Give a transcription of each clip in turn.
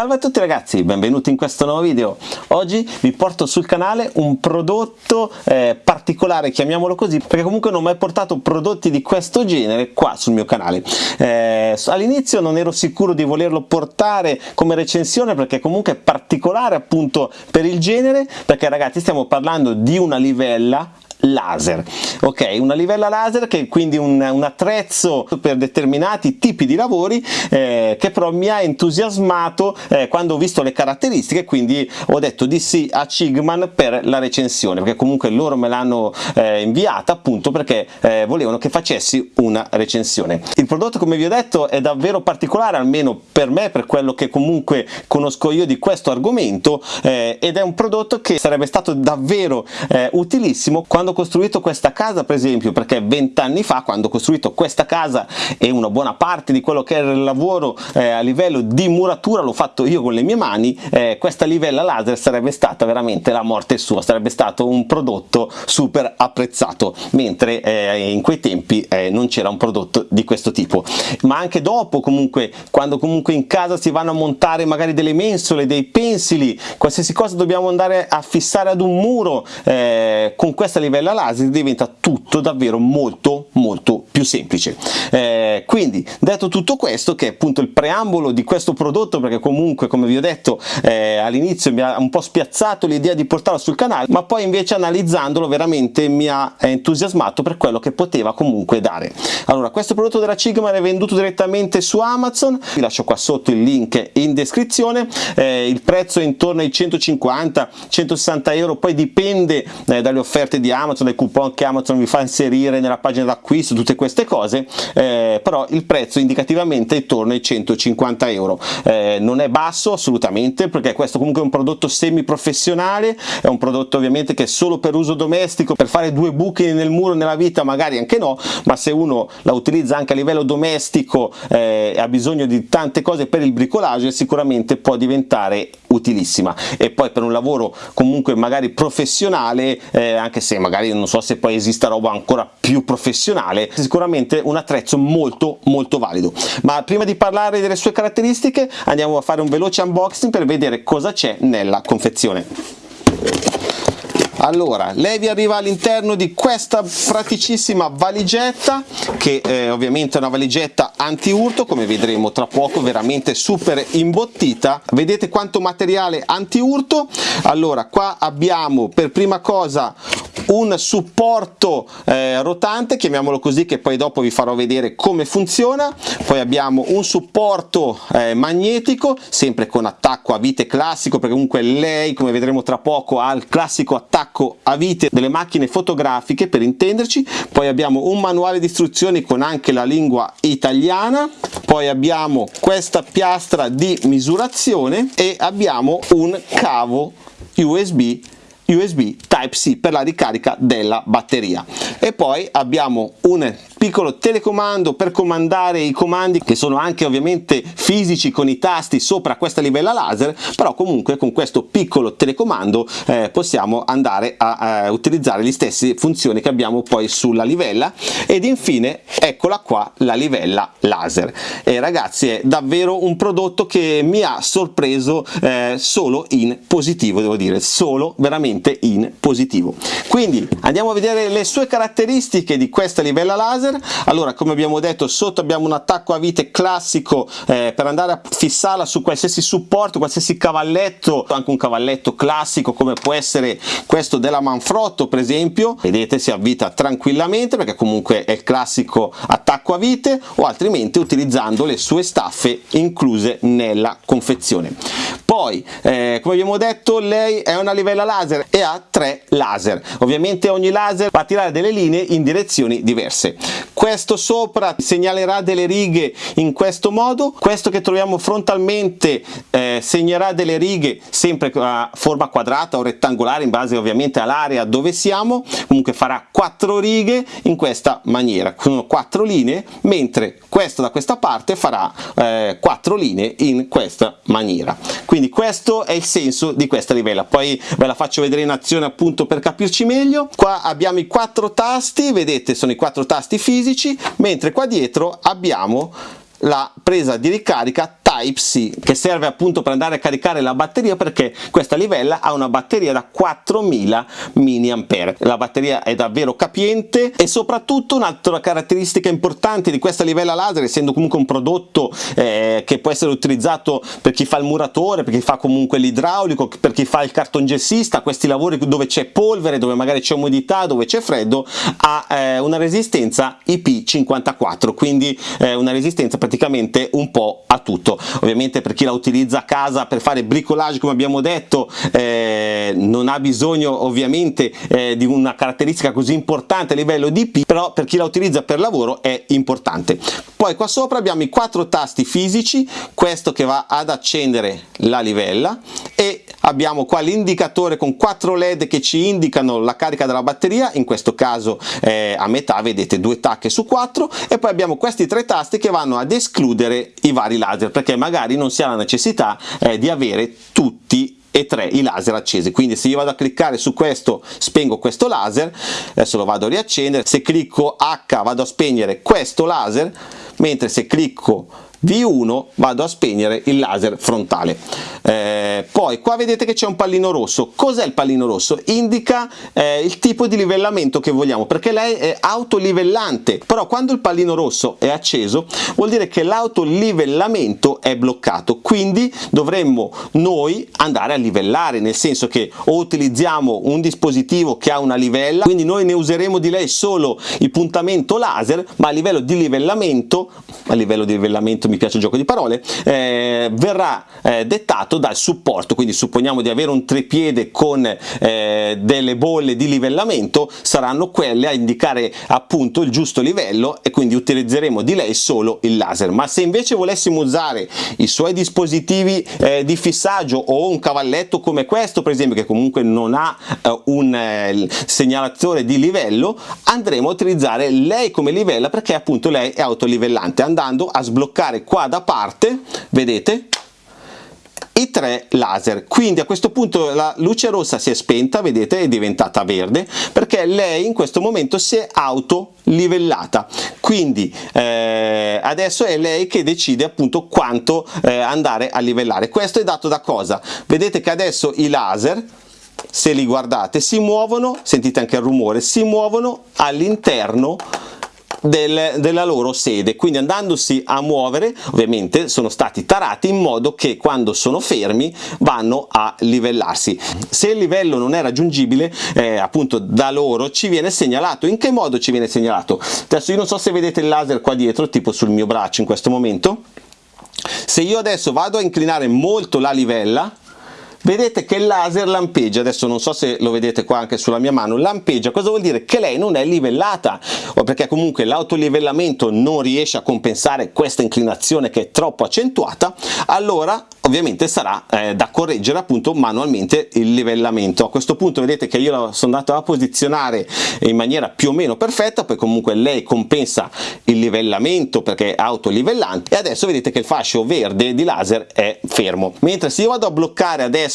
Salve a tutti ragazzi, benvenuti in questo nuovo video. Oggi vi porto sul canale un prodotto eh, particolare, chiamiamolo così, perché comunque non ho mai portato prodotti di questo genere qua sul mio canale. Eh, all'inizio non ero sicuro di volerlo portare come recensione perché comunque è particolare appunto per il genere, perché ragazzi stiamo parlando di una livella laser. Ok una livella laser che è quindi un, un attrezzo per determinati tipi di lavori eh, che però mi ha entusiasmato eh, quando ho visto le caratteristiche quindi ho detto di sì a Cigman per la recensione perché comunque loro me l'hanno eh, inviata appunto perché eh, volevano che facessi una recensione. Il prodotto come vi ho detto è davvero particolare almeno per me per quello che comunque conosco io di questo argomento eh, ed è un prodotto che sarebbe stato davvero eh, utilissimo quando ho costruito questa casa per esempio perché vent'anni fa quando ho costruito questa casa e una buona parte di quello che era il lavoro eh, a livello di muratura l'ho fatto io con le mie mani eh, questa livella laser sarebbe stata veramente la morte sua sarebbe stato un prodotto super apprezzato mentre eh, in quei tempi eh, non c'era un prodotto di questo tipo. Ma anche dopo comunque quando comunque in casa si vanno a montare magari delle mensole dei pensili qualsiasi cosa dobbiamo andare a fissare ad un muro eh, con questa livella tabella laser diventa tutto davvero molto molto più semplice. Eh, quindi detto tutto questo che è appunto il preambolo di questo prodotto perché comunque come vi ho detto eh, all'inizio mi ha un po' spiazzato l'idea di portarlo sul canale ma poi invece analizzandolo veramente mi ha entusiasmato per quello che poteva comunque dare. Allora questo prodotto della Sigma è venduto direttamente su Amazon. Vi lascio qua sotto il link in descrizione. Eh, il prezzo è intorno ai 150 160 euro poi dipende eh, dalle offerte di Amazon Amazon, dei coupon che Amazon vi fa inserire nella pagina d'acquisto, tutte queste cose, eh, però il prezzo indicativamente è intorno ai 150 euro. Eh, non è basso assolutamente perché questo comunque è un prodotto semi professionale, è un prodotto ovviamente che è solo per uso domestico, per fare due buchi nel muro nella vita magari anche no, ma se uno la utilizza anche a livello domestico eh, ha bisogno di tante cose per il bricolage sicuramente può diventare utilissima e poi per un lavoro comunque magari professionale eh, anche se magari non so se poi esista roba ancora più professionale sicuramente un attrezzo molto molto valido. Ma prima di parlare delle sue caratteristiche andiamo a fare un veloce unboxing per vedere cosa c'è nella confezione. Allora lei vi arriva all'interno di questa praticissima valigetta che eh, ovviamente è una valigetta anti urto come vedremo tra poco veramente super imbottita. Vedete quanto materiale anti urto allora qua abbiamo per prima cosa un supporto eh, rotante chiamiamolo così che poi dopo vi farò vedere come funziona. Poi abbiamo un supporto eh, magnetico sempre con attacco a vite classico perché comunque lei come vedremo tra poco ha il classico attacco a vite delle macchine fotografiche per intenderci. Poi abbiamo un manuale di istruzioni con anche la lingua italiana. Poi abbiamo questa piastra di misurazione e abbiamo un cavo USB USB Type-C per la ricarica della batteria. E poi abbiamo un piccolo telecomando per comandare i comandi che sono anche ovviamente fisici con i tasti sopra questa livella laser però comunque con questo piccolo telecomando eh, possiamo andare a, a utilizzare le stesse funzioni che abbiamo poi sulla livella. Ed infine eccola qua la livella laser. E ragazzi è davvero un prodotto che mi ha sorpreso eh, solo in positivo devo dire solo veramente in positivo quindi andiamo a vedere le sue caratteristiche di questa livella laser. Allora come abbiamo detto sotto abbiamo un attacco a vite classico eh, per andare a fissarla su qualsiasi supporto qualsiasi cavalletto anche un cavalletto classico come può essere questo della Manfrotto per esempio. Vedete si avvita tranquillamente perché comunque è il classico attacco a vite o altrimenti utilizzando le sue staffe incluse nella confezione. Poi eh, come abbiamo detto lei è una livella laser e ha tre laser. Ovviamente ogni laser va a tirare delle linee in direzioni diverse. Questo sopra segnalerà delle righe in questo modo. Questo che troviamo frontalmente eh, segnerà delle righe sempre a forma quadrata o rettangolare in base ovviamente all'area dove siamo. Comunque farà quattro righe in questa maniera. Sono quattro linee mentre questo da questa parte farà eh, quattro linee in questa maniera. Quindi questo è il senso di questa livella poi ve la faccio vedere in azione appunto per capirci meglio qua abbiamo i quattro tasti vedete sono i quattro tasti fisici mentre qua dietro abbiamo la presa di ricarica Type-C che serve appunto per andare a caricare la batteria perché questa livella ha una batteria da 4000 mAh la batteria è davvero capiente e soprattutto un'altra caratteristica importante di questa livella laser essendo comunque un prodotto eh, che può essere utilizzato per chi fa il muratore per chi fa comunque l'idraulico per chi fa il cartongessista questi lavori dove c'è polvere dove magari c'è umidità dove c'è freddo ha eh, una resistenza IP54 quindi eh, una resistenza praticamente un po' a tutto. Ovviamente per chi la utilizza a casa per fare bricolage come abbiamo detto eh, non ha bisogno ovviamente eh, di una caratteristica così importante a livello di IP però per chi la utilizza per lavoro è importante. Poi qua sopra abbiamo i quattro tasti fisici questo che va ad accendere la livella e abbiamo qua l'indicatore con quattro led che ci indicano la carica della batteria in questo caso eh, a metà vedete due tacche su quattro e poi abbiamo questi tre tasti che vanno ad escludere i vari laser perché magari non si ha la necessità eh, di avere tutti e tre i laser accesi. Quindi se io vado a cliccare su questo spengo questo laser adesso lo vado a riaccendere se clicco H vado a spegnere questo laser mentre se clicco V1 vado a spegnere il laser frontale. Eh, poi qua vedete che c'è un pallino rosso. Cos'è il pallino rosso? indica eh, il tipo di livellamento che vogliamo perché lei è autolivellante. Però quando il pallino rosso è acceso vuol dire che l'autolivellamento è bloccato. Quindi dovremmo noi andare a livellare nel senso che o utilizziamo un dispositivo che ha una livella quindi noi ne useremo di lei solo il puntamento laser ma a livello di livellamento a livello di livellamento mi piace il gioco di parole, eh, verrà eh, dettato dal supporto, quindi supponiamo di avere un trepiede con eh, delle bolle di livellamento, saranno quelle a indicare appunto il giusto livello e quindi utilizzeremo di lei solo il laser, ma se invece volessimo usare i suoi dispositivi eh, di fissaggio o un cavalletto come questo per esempio che comunque non ha eh, un eh, segnalatore di livello, andremo a utilizzare lei come livella perché appunto lei è autolivellante andando a sbloccare qua da parte vedete i tre laser. Quindi a questo punto la luce rossa si è spenta vedete è diventata verde perché lei in questo momento si è auto livellata quindi eh, adesso è lei che decide appunto quanto eh, andare a livellare. Questo è dato da cosa? Vedete che adesso i laser se li guardate si muovono sentite anche il rumore si muovono all'interno del, della loro sede. Quindi andandosi a muovere ovviamente sono stati tarati in modo che quando sono fermi vanno a livellarsi. Se il livello non è raggiungibile eh, appunto da loro ci viene segnalato. In che modo ci viene segnalato? Adesso io non so se vedete il laser qua dietro tipo sul mio braccio in questo momento. Se io adesso vado a inclinare molto la livella vedete che il laser lampeggia adesso non so se lo vedete qua anche sulla mia mano lampeggia. Cosa vuol dire? Che lei non è livellata. O perché comunque l'autolivellamento non riesce a compensare questa inclinazione che è troppo accentuata allora ovviamente sarà eh, da correggere appunto manualmente il livellamento. A questo punto vedete che io sono andato a posizionare in maniera più o meno perfetta poi comunque lei compensa il livellamento perché è autolivellante e adesso vedete che il fascio verde di laser è fermo. Mentre se io vado a bloccare adesso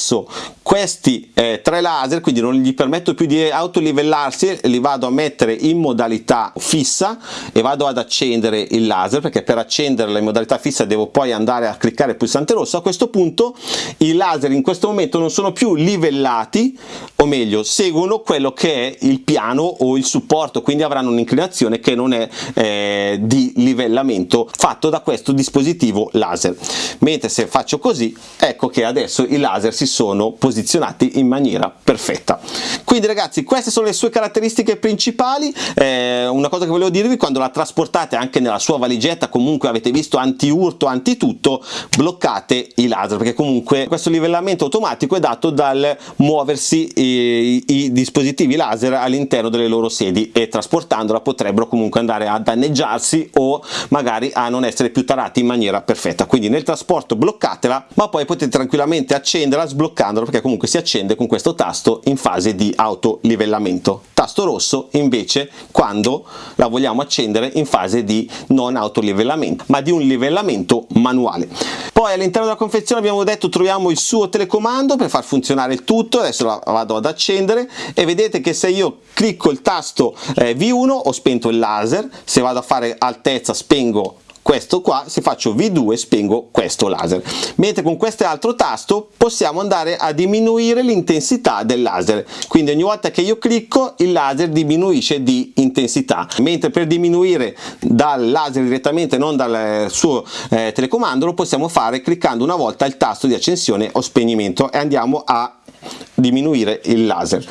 questi eh, tre laser quindi non gli permetto più di autolivellarsi li vado a mettere in modalità fissa e vado ad accendere il laser perché per accenderla in modalità fissa devo poi andare a cliccare il pulsante rosso. A questo punto i laser in questo momento non sono più livellati o meglio seguono quello che è il piano o il supporto quindi avranno un'inclinazione che non è eh, di livellamento fatto da questo dispositivo laser. Mentre se faccio così ecco che adesso i laser si sono posizionati in maniera perfetta. Quindi ragazzi queste sono le sue caratteristiche principali. Eh, una cosa che volevo dirvi quando la trasportate anche nella sua valigetta comunque avete visto anti urto anti tutto bloccate i laser perché comunque questo livellamento automatico è dato dal muoversi i, i dispositivi laser all'interno delle loro sedi e trasportandola potrebbero comunque andare a danneggiarsi o magari a non essere più tarati in maniera perfetta. Quindi nel trasporto bloccatela ma poi potete tranquillamente accenderla sbloccandola perché comunque si accende con questo tasto in fase di autolivellamento. Tasto rosso invece quando la vogliamo accendere in fase di non autolivellamento ma di un livellamento manuale. Poi all'interno della confezione abbiamo detto troviamo il suo telecomando per far funzionare il tutto. Adesso la vado ad accendere. E vedete che se io clicco il tasto eh, V1 ho spento il laser. Se vado a fare altezza spengo questo qua se faccio V2 spengo questo laser. Mentre con questo altro tasto possiamo andare a diminuire l'intensità del laser. Quindi ogni volta che io clicco il laser diminuisce di intensità. Mentre per diminuire dal laser direttamente non dal suo eh, telecomando lo possiamo fare cliccando una volta il tasto di accensione o spegnimento. E andiamo a diminuire il laser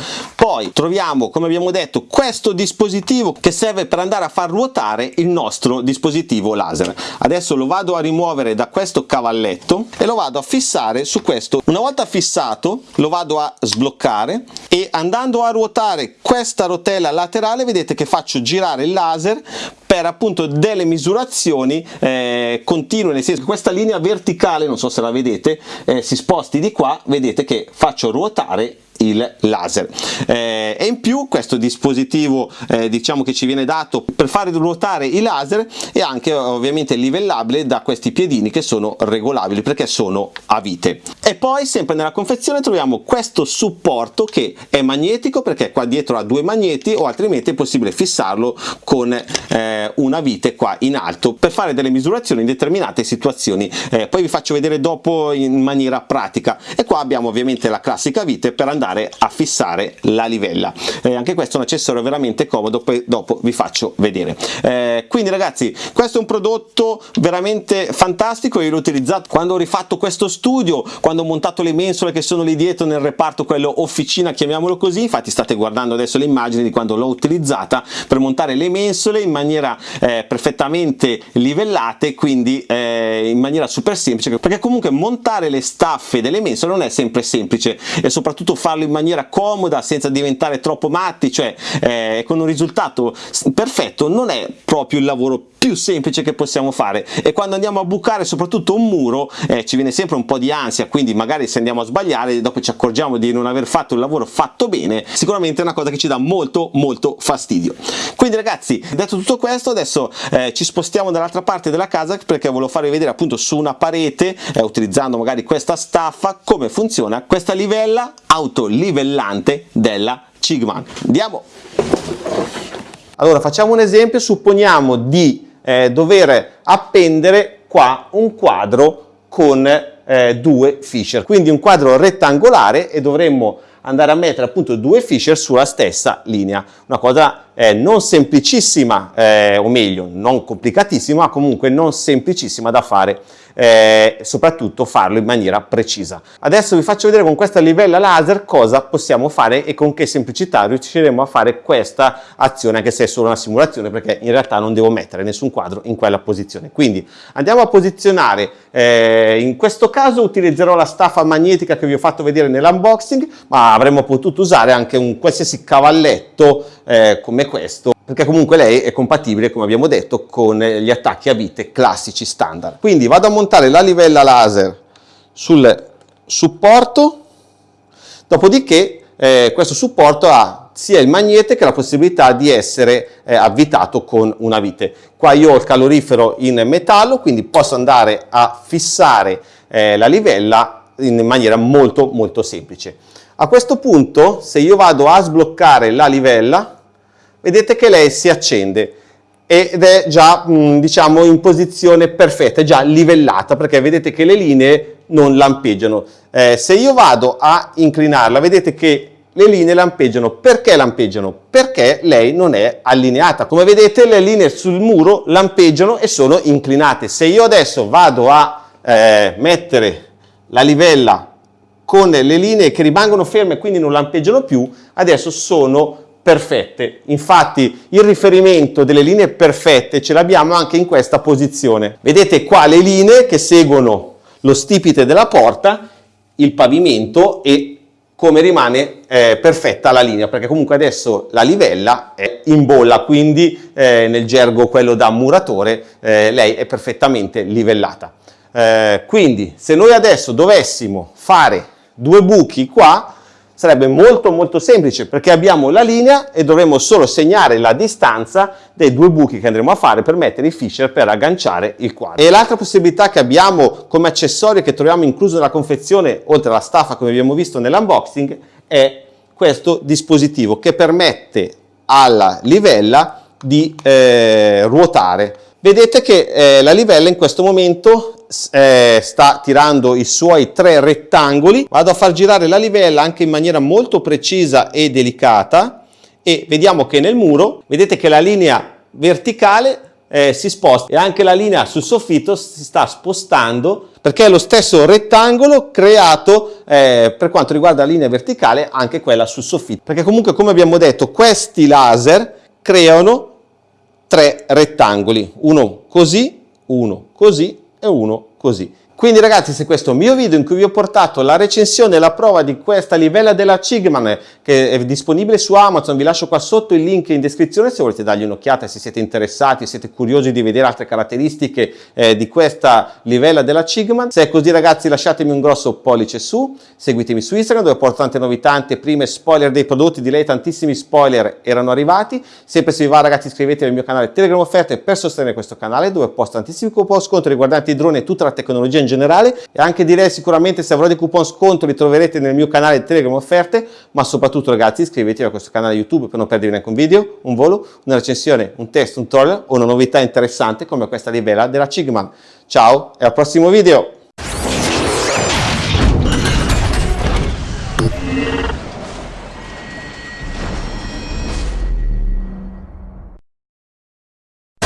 poi troviamo come abbiamo detto questo dispositivo che serve per andare a far ruotare il nostro dispositivo laser. Adesso lo vado a rimuovere da questo cavalletto e lo vado a fissare su questo. Una volta fissato lo vado a sbloccare e andando a ruotare questa rotella laterale vedete che faccio girare il laser per appunto delle misurazioni eh, continue nel senso che questa linea verticale non so se la vedete eh, si sposti di qua vedete che faccio ruotare il laser. Eh, e in più questo dispositivo eh, diciamo che ci viene dato per fare ruotare i laser è anche ovviamente livellabile da questi piedini che sono regolabili perché sono a vite. E poi sempre nella confezione troviamo questo supporto che è magnetico perché qua dietro ha due magneti o altrimenti è possibile fissarlo con eh, una vite qua in alto per fare delle misurazioni in determinate situazioni. Eh, poi vi faccio vedere dopo in maniera pratica. E qua abbiamo ovviamente la classica vite per andare andare a fissare la livella. Eh, anche questo è un accessorio veramente comodo poi dopo vi faccio vedere. Eh, quindi ragazzi questo è un prodotto veramente fantastico io l'ho utilizzato quando ho rifatto questo studio quando ho montato le mensole che sono lì dietro nel reparto quello officina chiamiamolo così. Infatti state guardando adesso le immagini di quando l'ho utilizzata per montare le mensole in maniera eh, perfettamente livellate quindi eh, in maniera super semplice perché comunque montare le staffe delle mensole non è sempre semplice e soprattutto farlo in maniera comoda senza diventare troppo matti cioè eh, con un risultato perfetto non è proprio il lavoro più semplice che possiamo fare. E quando andiamo a bucare soprattutto un muro eh, ci viene sempre un po' di ansia quindi magari se andiamo a sbagliare dopo ci accorgiamo di non aver fatto il lavoro fatto bene sicuramente è una cosa che ci dà molto molto fastidio. Quindi ragazzi detto tutto questo adesso eh, ci spostiamo dall'altra parte della casa perché volevo farvi vedere appunto su una parete eh, utilizzando magari questa staffa come funziona questa livella autolivellante della Cigman andiamo. Allora facciamo un esempio. Supponiamo di eh, dover appendere qua un quadro con eh, due fisher quindi un quadro rettangolare e dovremmo andare a mettere appunto due fisher sulla stessa linea. Una cosa eh, non semplicissima eh, o meglio non complicatissima ma comunque non semplicissima da fare eh, soprattutto farlo in maniera precisa. Adesso vi faccio vedere con questa livella laser cosa possiamo fare e con che semplicità riusciremo a fare questa azione anche se è solo una simulazione perché in realtà non devo mettere nessun quadro in quella posizione. Quindi andiamo a posizionare, eh, in questo caso utilizzerò la staffa magnetica che vi ho fatto vedere nell'unboxing ma avremmo potuto usare anche un qualsiasi cavalletto eh, come questo perché comunque lei è compatibile come abbiamo detto con gli attacchi a vite classici standard quindi vado a montare la livella laser sul supporto dopodiché eh, questo supporto ha sia il magnete che la possibilità di essere eh, avvitato con una vite. Qua io ho il calorifero in metallo quindi posso andare a fissare eh, la livella in maniera molto molto semplice. A questo punto se io vado a sbloccare la livella vedete che lei si accende ed è già diciamo in posizione perfetta, è già livellata perché vedete che le linee non lampeggiano. Eh, se io vado a inclinarla vedete che le linee lampeggiano. Perché lampeggiano? Perché lei non è allineata. Come vedete le linee sul muro lampeggiano e sono inclinate. Se io adesso vado a eh, mettere la livella con le linee che rimangono ferme e quindi non lampeggiano più, adesso sono perfette. Infatti il riferimento delle linee perfette ce l'abbiamo anche in questa posizione. Vedete qua le linee che seguono lo stipite della porta, il pavimento e come rimane eh, perfetta la linea perché comunque adesso la livella è in bolla quindi eh, nel gergo quello da muratore eh, lei è perfettamente livellata eh, quindi se noi adesso dovessimo fare due buchi qua sarebbe molto molto semplice perché abbiamo la linea e dovremo solo segnare la distanza dei due buchi che andremo a fare per mettere i fisher per agganciare il quadro. E l'altra possibilità che abbiamo come accessorio che troviamo incluso nella confezione, oltre alla staffa come abbiamo visto nell'unboxing, è questo dispositivo che permette alla livella di eh, ruotare vedete che eh, la livella in questo momento eh, sta tirando i suoi tre rettangoli. Vado a far girare la livella anche in maniera molto precisa e delicata e vediamo che nel muro vedete che la linea verticale eh, si sposta e anche la linea sul soffitto si sta spostando perché è lo stesso rettangolo creato eh, per quanto riguarda la linea verticale anche quella sul soffitto. Perché comunque come abbiamo detto questi laser creano tre rettangoli uno così uno così e uno così quindi ragazzi se questo è un mio video in cui vi ho portato la recensione e la prova di questa livella della Cigman che è disponibile su Amazon, vi lascio qua sotto il link in descrizione se volete dargli un'occhiata, se siete interessati, siete curiosi di vedere altre caratteristiche eh, di questa livella della Cigman. Se è così ragazzi lasciatemi un grosso pollice su, seguitemi su Instagram dove porto tante novità, tante prime spoiler dei prodotti, di lei tantissimi spoiler erano arrivati. Sempre se vi va ragazzi iscrivetevi al mio canale Telegram Offerte per sostenere questo canale dove posto tantissimi coupon sconto riguardanti i droni e tutta la tecnologia in generale e anche direi sicuramente se avrò dei coupon sconto li troverete nel mio canale Telegram Offerte ma soprattutto ragazzi iscrivetevi a questo canale YouTube per non perdervi neanche un video, un volo, una recensione, un test, un tutorial o una novità interessante come questa livella della Cigman. Ciao e al prossimo video!